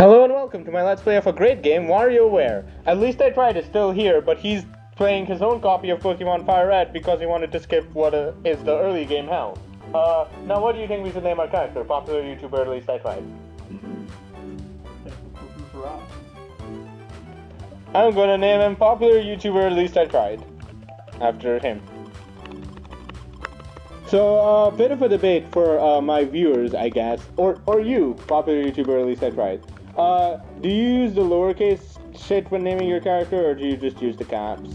Hello and welcome to my Let's Play of a great game, WarioWare. At least I tried is still here, but he's playing his own copy of Pokemon Fire Red because he wanted to skip what uh, is the early game hell. Uh, now what do you think we should name our character? Popular YouTuber, at least I tried. I'm gonna name him Popular YouTuber, at least I tried. After him. So, a uh, bit of a debate for uh, my viewers, I guess, or or you, popular YouTuber, at least I tried. Uh, do you use the lowercase shit when naming your character, or do you just use the caps?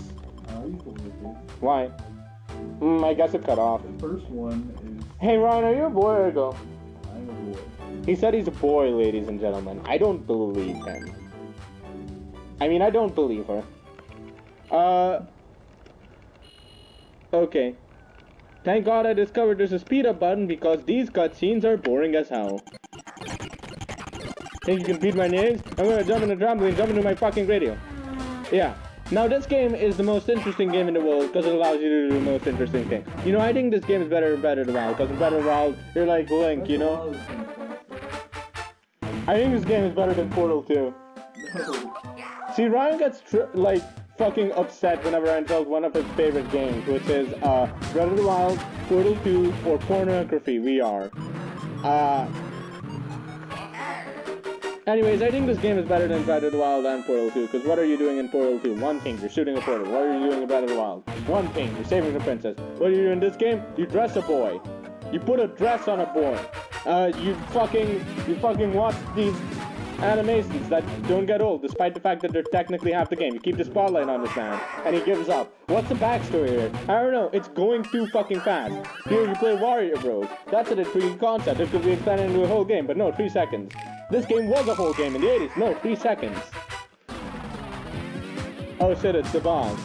The. Why? Mm, I guess it cut off. The first one is Hey Ryan, are you a boy or a girl? I'm a boy. He said he's a boy, ladies and gentlemen. I don't believe him. I mean, I don't believe her. Uh. Okay. Thank God I discovered there's a speed up button because these cutscenes are boring as hell. Think you can beat my names? I'm gonna jump in the trampoline, jump into my fucking radio. Yeah. Now this game is the most interesting game in the world because it allows you to do the most interesting thing. You know, I think this game is better than WoW because in Better WoW, you're like Link, you know? I think this game is better than Portal 2. See, Ryan gets like fucking upset whenever I insult one of his favorite games, which is uh, Breath of the Wild, Portal 2, or Pornography VR. Uh, anyways, I think this game is better than Breath of the Wild and Portal 2, because what are you doing in Portal 2? One thing, you're shooting a portal. What are you doing in Breath of the Wild? One thing, you're saving the princess. What are you doing in this game? You dress a boy. You put a dress on a boy. Uh, you fucking, you fucking watch these animations that don't get old, despite the fact that they're technically half the game. You keep the spotlight on this man, and he gives up. What's the backstory here? I don't know. It's going too fucking fast. Here you play Wario Bros. That's an intriguing concept. It could be expanded into a whole game, but no, three seconds. This game was a whole game in the 80s. No, three seconds. Oh shit, it's the boss.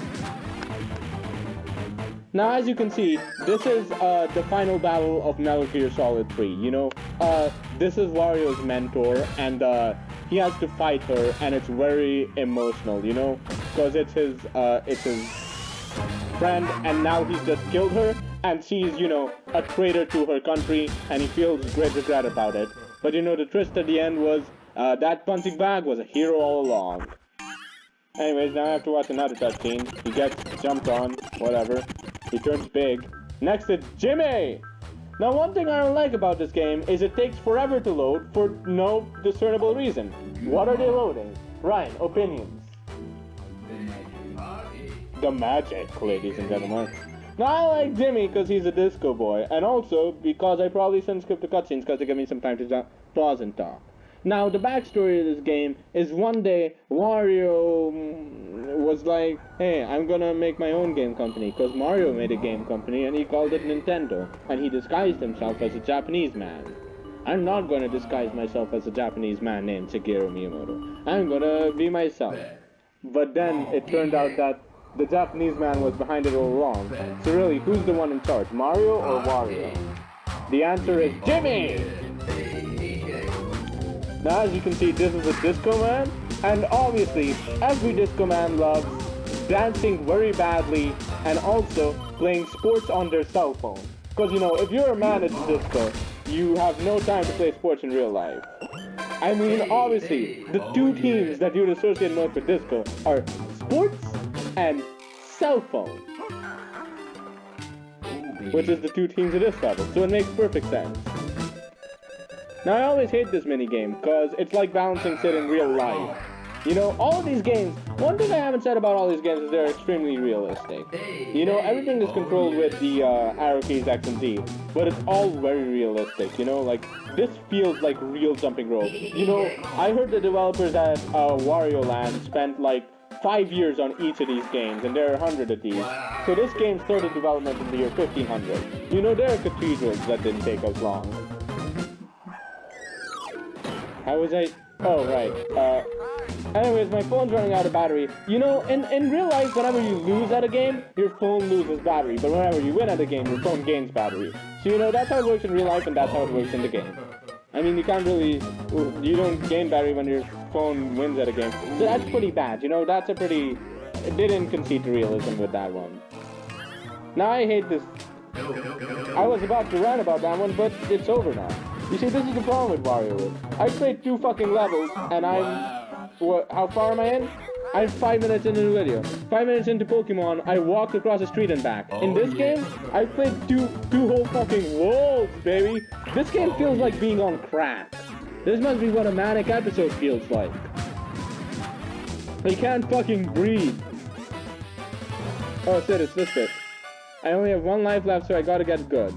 Now, as you can see, this is uh, the final battle of Metal Gear Solid 3. You know, uh, this is Wario's mentor, and uh, he has to fight her, and it's very emotional. You know, because it's his, uh, it's his friend, and now he's just killed her, and she's, you know, a traitor to her country, and he feels great regret about it. But you know, the twist at the end was uh, that punching bag was a hero all along. Anyways, now I have to watch another cutscene. He gets jumped on, whatever. He turns big. Next is Jimmy! Now one thing I don't like about this game is it takes forever to load for no discernible reason. What are they loading? Ryan, opinions. The magic, ladies and gentlemen. Now I like Jimmy because he's a disco boy, and also because I probably shouldn't skip the cutscenes because they give me some time to pause and talk. Now, the backstory of this game is one day Wario was like, hey, I'm gonna make my own game company, because Mario made a game company and he called it Nintendo, and he disguised himself as a Japanese man. I'm not gonna disguise myself as a Japanese man named Shigeru Miyamoto. I'm gonna be myself. But then it turned out that the Japanese man was behind it all along. So really, who's the one in charge, Mario or Wario? The answer is Jimmy! Now as you can see, this is a Disco Man, and obviously, every Disco Man loves dancing very badly and also playing sports on their cell phone. Because you know, if you're a man at the disco, you have no time to play sports in real life. I mean, obviously, the two teams that you'd associate most with disco are sports and cell phone. Which is the two teams of this level, so it makes perfect sense. Now, I always hate this minigame, because it's like balancing shit in real life. You know, all of these games, one thing I haven't said about all these games is they're extremely realistic. You know, everything is controlled with the uh, arrow keys X and Z, but it's all very realistic, you know, like, this feels like real jumping rope. You know, I heard the developers at uh, Wario Land spent like five years on each of these games, and there are a hundred of these. So this game started development in the year 1500. You know, there are cathedrals that didn't take as long. How was I? Oh, right. Uh, anyways, my phone's running out of battery. You know, in, in real life, whenever you lose at a game, your phone loses battery. But whenever you win at a game, your phone gains battery. So, you know, that's how it works in real life, and that's how it works in the game. I mean, you can't really... You don't gain battery when your phone wins at a game. So that's pretty bad, you know? That's a pretty... It didn't concede to realism with that one. Now I hate this... I was about to rant about that one, but it's over now. You see, this is the problem with WarioWare. I played two fucking levels, and I'm... What, how far am I in? I'm five minutes into the video. Five minutes into Pokemon, I walked across the street and back. In oh, this game, I played two two whole fucking worlds, baby. This game feels like being on crack. This must be what a manic episode feels like. I can't fucking breathe. Oh shit, it's this bit. I only have one life left, so I gotta get good.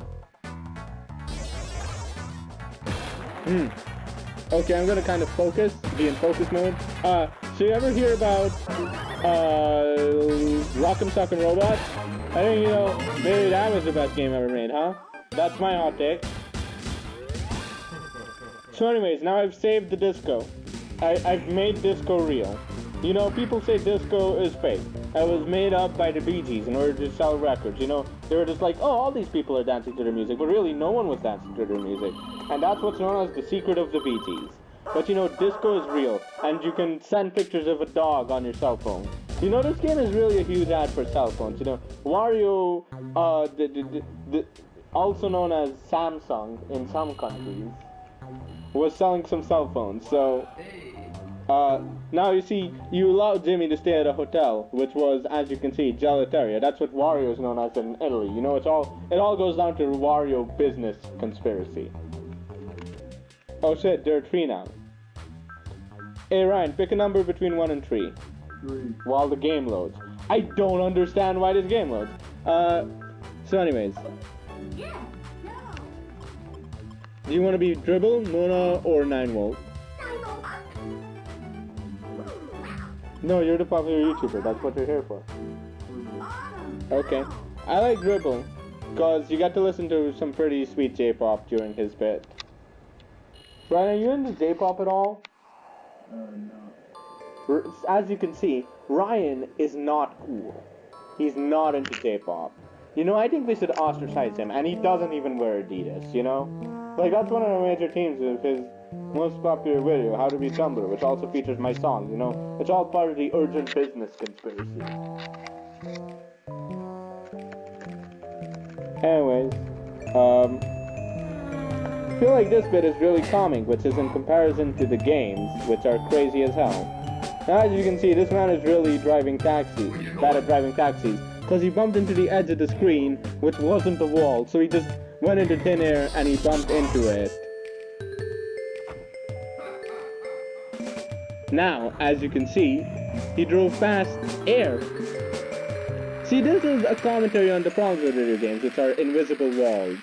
Hmm. Okay, I'm gonna kind of focus, be in focus mode. Uh, so you ever hear about, uh, Rock'em Sock'em Robot? I think, you know, maybe that was the best game ever made, huh? That's my hot take. So anyways, now I've saved the disco. I, I've made disco real. You know, people say disco is fake. It was made up by the Bee Gees in order to sell records. You know, they were just like, oh, all these people are dancing to their music, but really no one was dancing to their music. And that's what's known as the secret of the Bee Gees. But you know, disco is real, and you can send pictures of a dog on your cell phone. You know, this game is really a huge ad for cell phones. You know, Wario, uh, the, the, the, the, also known as Samsung in some countries, was selling some cell phones. So, uh, now you see, you allowed Jimmy to stay at a hotel, which was, as you can see, Gelateria. That's what Wario is known as in Italy. You know, it's all, it all goes down to Wario business conspiracy. Oh shit, there are three now. Hey Ryan, pick a number between 1 and 3 Three. while the game loads. I don't understand why this game loads. Uh, so anyways. Yeah. No. Do you want to be Dribble, Mona, or 9 Volt? No, you're the popular YouTuber. That's what you're here for. Okay. I like Dribble, because you got to listen to some pretty sweet J-pop during his bit. Ryan, are you into J-pop at all? Uh, no. As you can see, Ryan is not cool. He's not into J-pop. You know, I think we should ostracize him, and he doesn't even wear Adidas, you know? Like, that's one of the major teams of his most popular video, How to Be Tumblr, which also features my song, you know? It's all part of the urgent business conspiracy. Anyways, um, I feel like this bit is really calming, which is in comparison to the games, which are crazy as hell. Now, as you can see, this man is really driving taxis, bad at driving taxis, because he bumped into the edge of the screen, which wasn't the wall, so he just went into thin air and he bumped into it. Now, as you can see, he drove past air. See, this is a commentary on the problems with video games, which are invisible walls.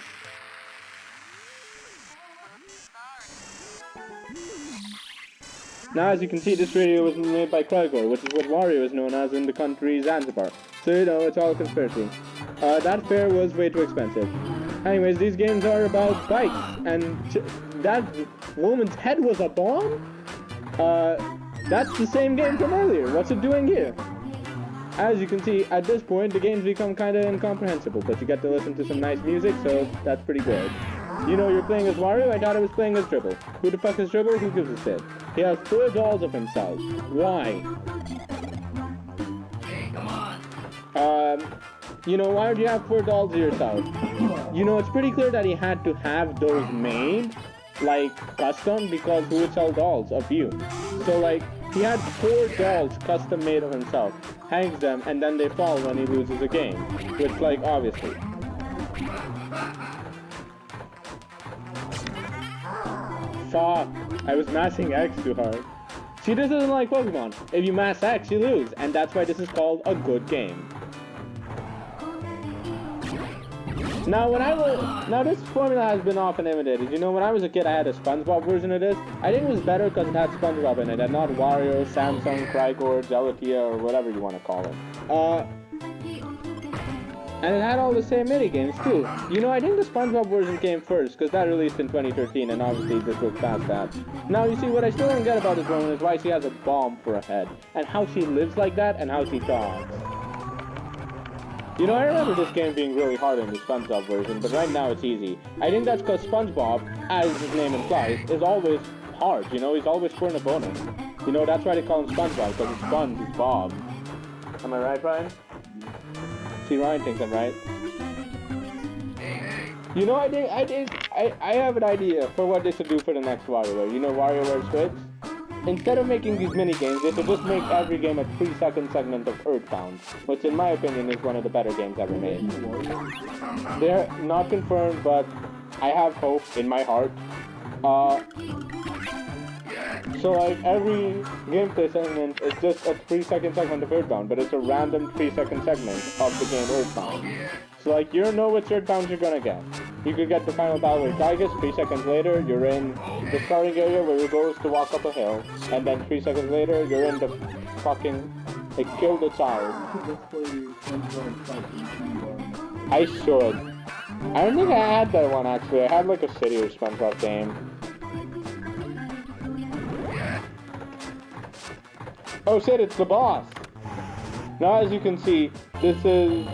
Now, as you can see, this video was made by Crygor, which is what Wario is known as in the country Zanzibar. So, you know, it's all a conspiracy. Uh, that fare was way too expensive. Anyways, these games are about bikes, and that woman's head was a bomb? Uh, that's the same game from earlier. What's it doing here? As you can see, at this point, the games become kind of incomprehensible, but you get to listen to some nice music, so that's pretty good. You know you're playing as Wario? I thought I was playing as Dribble. Who the fuck is Dribble? Who gives a shit? He has four dolls of himself. Why? Um, you know, why would you have four dolls of yourself? You know, it's pretty clear that he had to have those made, like, custom, because who would sell dolls of you? So, like, he had four dolls custom made of himself, hangs them, and then they fall when he loses a game. Which, like, obviously. Fuck. I was mashing X too hard. See, this isn't like Pokemon. If you mash X, you lose, and that's why this is called a good game. Now, when I was now this formula has been often imitated. You know, when I was a kid, I had a SpongeBob version of this. I think it was better because it had SpongeBob in it, and not Wario, Samsung, Crygor, Gelatia, or whatever you want to call it. Uh, and it had all the same mini games too. You know, I think the SpongeBob version came first because that released in 2013, and obviously this was past that. Now, you see, what I still don't get about this woman is why she has a bomb for a head, and how she lives like that, and how she talks. You know, I remember this game being really hard in the SpongeBob version, but right now it's easy. I think that's because SpongeBob, as his name implies, is always hard, you know, he's always scoring a bonus. You know, that's why they call him SpongeBob, because it's Sponge, he's Bob. Am I right, Ryan? See, Ryan thinks I'm right. You know, I think, I think, I, I have an idea for what they should do for the next WarioWare. You know WarioWare Switch? Instead of making these mini games, they should just make every game a three second segment of Earthbound, which in my opinion is one of the better games ever made. They're not confirmed, but I have hope in my heart. Uh, so like every gameplay segment is just a three second segment of Earthbound, but it's a random three second segment of the game Earthbound. So like you don't know which Earthbound you're gonna get. You could get the final battle with Giygas, three seconds later you're in the starting area where your goal is to walk up a hill, and then three seconds later you're in the fucking like kill the child. I should. I don't think I had that one actually. I had like a City or SpongeBob game. Oh shit, it's the boss! Now as you can see, this is...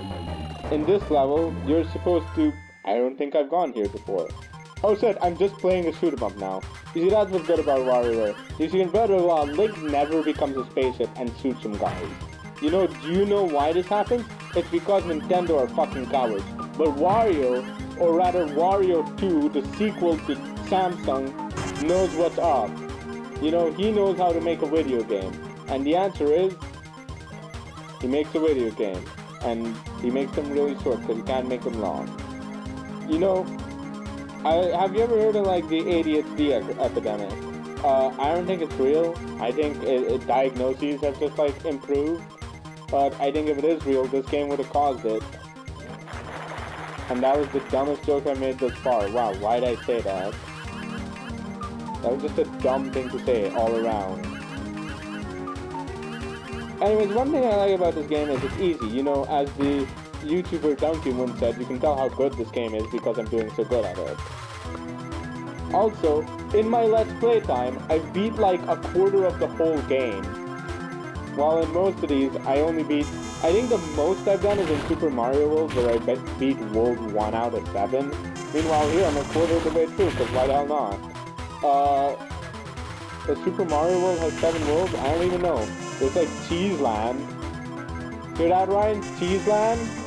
In this level, you're supposed to... I don't think I've gone here before. Oh shit, I'm just playing a shoot 'em up now. You see, that's what's good about WarioWare. You see, in the Link never becomes a spaceship and shoots some guys. You know, do you know why this happens? It's because Nintendo are fucking cowards. But Wario, or rather Wario 2, the sequel to Samsung, knows what's up. You know, he knows how to make a video game. And the answer is, he makes a video game. And he makes them really short because he can't make them long. You know, I, have you ever heard of like the ADHD epidemic? Uh, I don't think it's real. I think it, it diagnoses have just like improved. But I think if it is real, this game would have caused it. And that was the dumbest joke I made thus far. Wow, why'd I say that? That was just a dumb thing to say all around. Anyways, one thing I like about this game is it's easy. You know, as the YouTuber Donkey Moon said, you can tell how good this game is because I'm doing so good at it. Also, in my Let's Play time, I beat like a quarter of the whole game. While in most of these, I only beat... I think the most I've done is in Super Mario World, where I beat World 1 out of 7. Meanwhile here, I'm a quarter of the way through, because why the hell not? Uh... The Super Mario World has 7 worlds? I don't even know. There's like Cheese Land. Hear that, Ryan? Cheese Land?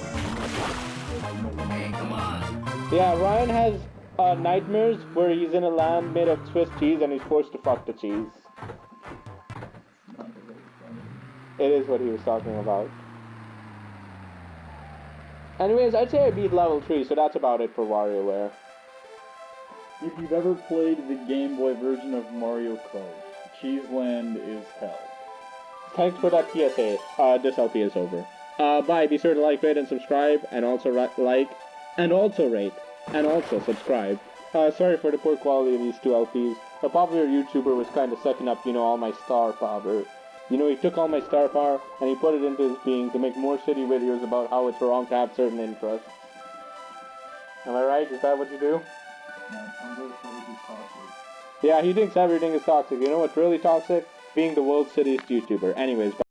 Yeah, Ryan has uh, nightmares where he's in a land made of Swiss cheese and he's forced to fuck the cheese. Not very funny. It is what he was talking about. Anyways, I'd say I beat level 3, so that's about it for WarioWare. If you've ever played the Game Boy version of Mario Kart, Cheese Land is hell. Thanks for that PSA. Uh, this LP is over. Uh, bye. Be sure to like, rate, and subscribe, and also like, and also rate, and also subscribe. Uh, sorry for the poor quality of these two LPs. A popular YouTuber was kind of sucking up, you know, all my star power. You know, he took all my star power and he put it into his being to make more shitty videos about how it's wrong to have certain interests. Am I right? Is that what you do? Yeah, he thinks everything is toxic. You know what's really toxic? Being the world's shittiest YouTuber. Anyways,